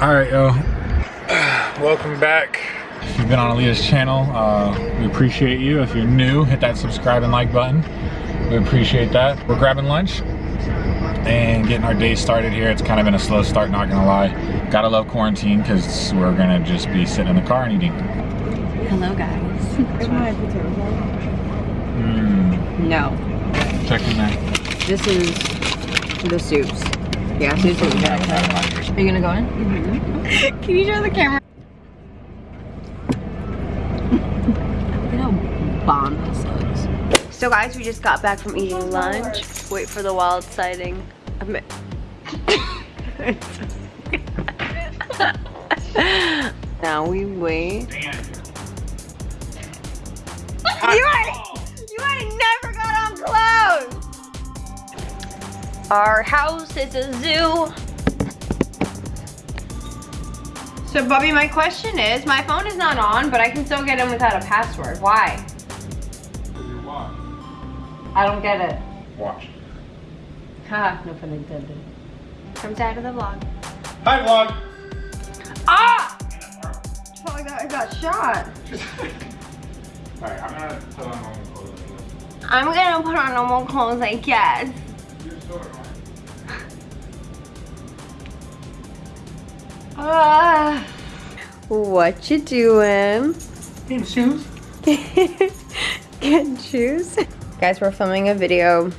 All right, yo. Welcome back. If you've been on Aaliyah's channel, uh, we appreciate you. If you're new, hit that subscribe and like button. We appreciate that. We're grabbing lunch and getting our day started here. It's kind of been a slow start, not gonna lie. Gotta love quarantine because we're gonna just be sitting in the car and eating. Hello, guys. Mm, No, checking that. this is the soups. Yeah, soups are you gonna go in? Mm-hmm. Can you show the camera? Look at how bomb this looks. So guys, we just got back from eating lunch. Wait for the wild sighting. I'm- now we wait. You ain't, you ain't never got on clothes. Our house is a zoo. So Bubby, my question is, my phone is not on, but I can still get in without a password. Why? I don't get it. Watch. Ha, no pun intended. Comes out of the vlog. Hi, vlog. Ah! Felt like I got shot. All right, I'm gonna put on normal clothes. I'm gonna put on normal clothes, I guess. Ah. What you doing? Hey, shoes. Getting shoes. Guys, we're filming a video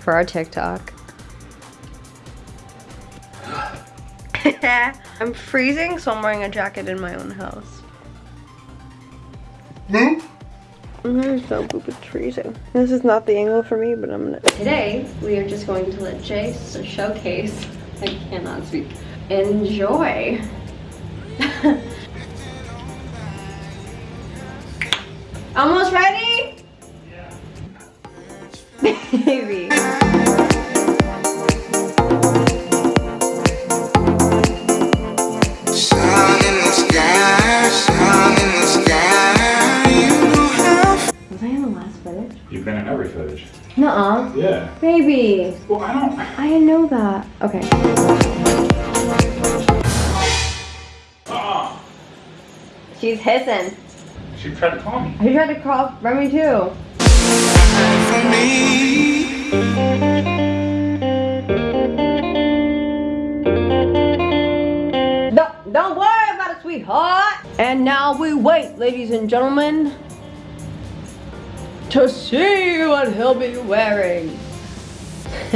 for our TikTok. I'm freezing, so I'm wearing a jacket in my own house. Move. I'm so poop, it's freezing. This is not the angle for me, but I'm gonna. Today, we are just going to let Chase showcase. I cannot speak. Enjoy. Almost ready? Maybe. Sun in the sky, sun in the sky. You know how Was I in the last footage? You've been in every footage. Nuh-uh. Yeah. Baby. Well, I don't. I didn't know that. Okay. She's hissing. she tried to call me. I tried to call Remy too. for me. No, don't worry about it, sweetheart. And now we wait, ladies and gentlemen, to see what he'll be wearing.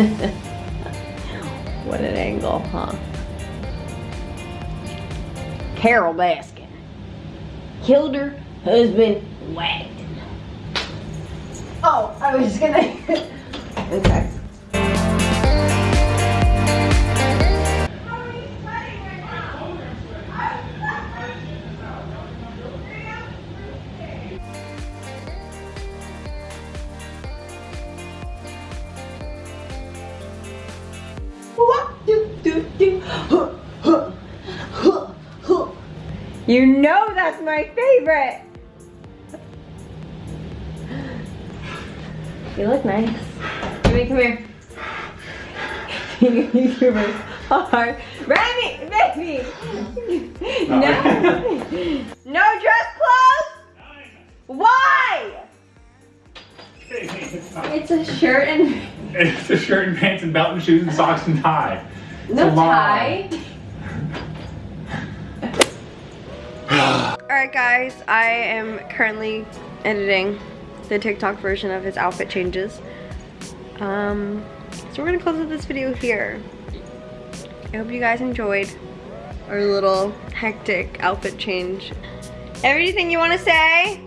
what an angle, huh? Carole Baskin killed her husband whacked. Oh, I was just gonna. okay. You know that's my favorite. You look nice. Remy, come here. YouTubers are Remy, baby. No, no dress clothes. Why? It's a shirt and It's a shirt and pants and belt and shoes and socks and tie. no tie. Alright guys, I am currently editing the TikTok version of his outfit changes. Um, so we're gonna close with this video here. I hope you guys enjoyed our little hectic outfit change. Everything you wanna say?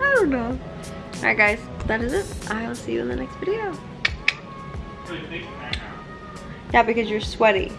I don't know. Alright guys, that is it. I will see you in the next video. Yeah, because you're sweaty.